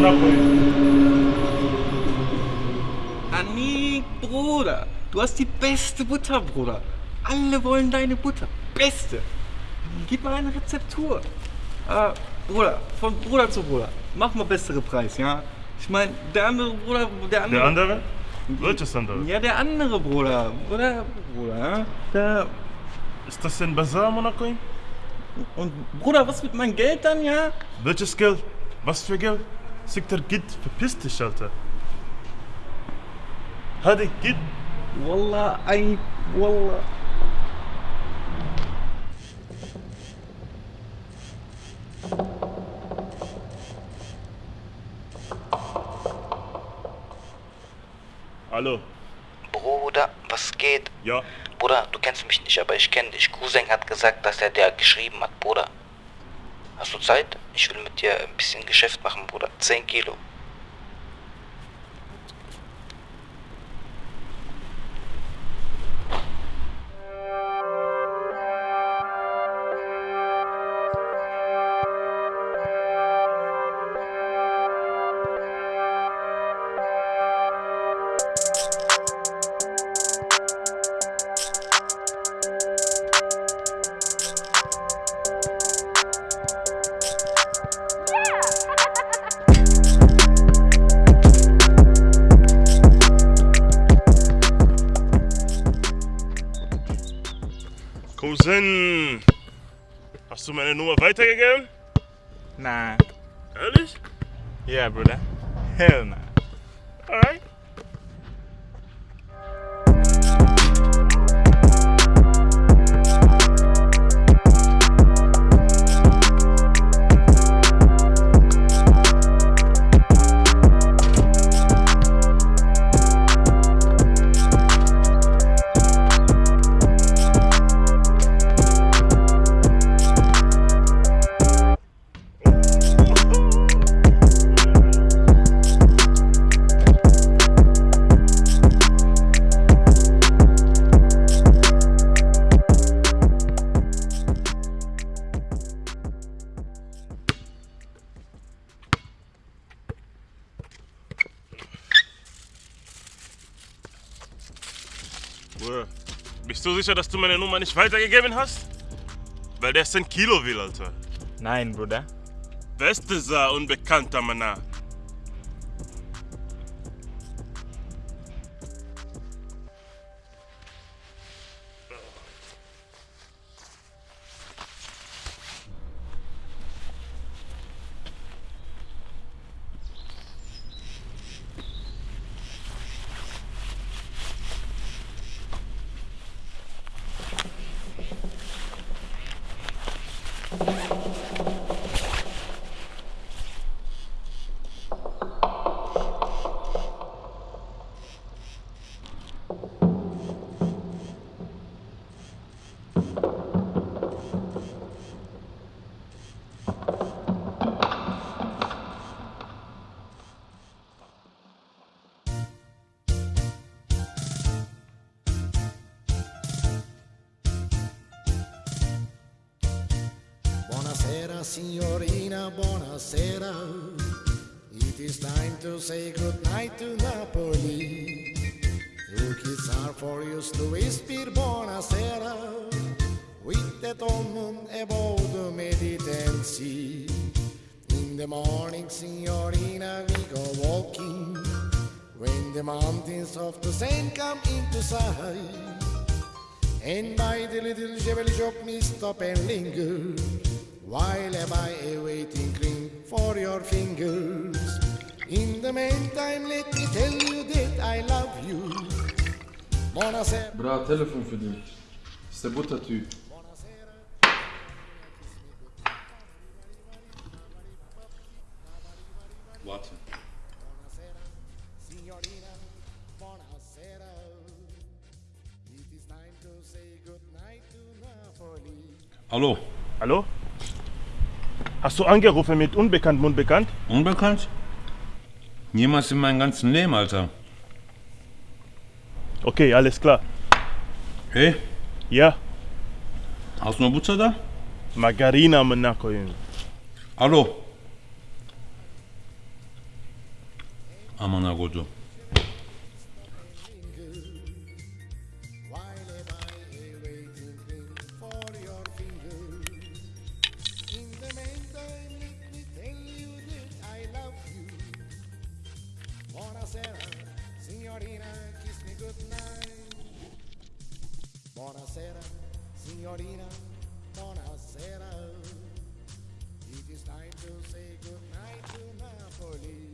Monaco. Anik, Bruder, du hast die beste Butter, Bruder. Alle wollen deine Butter. Beste. Gib mal eine Rezeptur. Äh, Bruder, von Bruder zu Bruder. Mach mal bessere Preis, ja? Ich meine, der andere Bruder, der andere. Der andere? Welches andere? Ja, der andere Bruder. Oder Bruder, ja? Der. Ist das ein Bazar, Monaco? Und Bruder, was mit meinem Geld dann, ja? Welches Geld? Was für Geld? Sikter, git, verpiss dich, Alter. Hadi, git. Wallah, ein. Wallah. Hallo. Bruder, was geht? Ja. Bruder, du kennst mich nicht, aber ich kenne dich. Cousin hat gesagt, dass er dir geschrieben hat, Bruder. Hast du Zeit? Ich will mit dir ein bisschen Geschäft machen, Bruder. 10 Kilo. Cousin. Hast du meine Nummer weitergegeben? Nah. Ehrlich? Yeah, Bruder. Hell nah. Alright. Sicher, dass du meine Nummer nicht weitergegeben hast? Weil der 10 Kilo will, Alter. Nein, Bruder. Wer ist dieser unbekannte Mann? Signorina, buonasera. It is time to say goodnight to Napoli. Two kids are for you, Louis Beer, buonasera. With the moon above the Mediterranean Sea. In the morning, signorina, we go walking. When the mountains of the sand come into sight. And by the little Jebel shop me stop and linger While am I awaiting cream for your fingers? In the meantime let me tell you that I love you. Buonasera Bra, Telefon für dich. Das ist der Buttertyp. Warte. signorina Hast du angerufen mit Unbekannt, Unbekannt? Unbekannt? Niemals in meinem ganzen Leben, Alter. Okay, alles klar. Hey? Ja. Hast du noch Butter da? Margarina Monaco, Junge. Hallo. Amanagoto. Buonasera, signorina, buonasera. It is time to say goodnight to Napoli.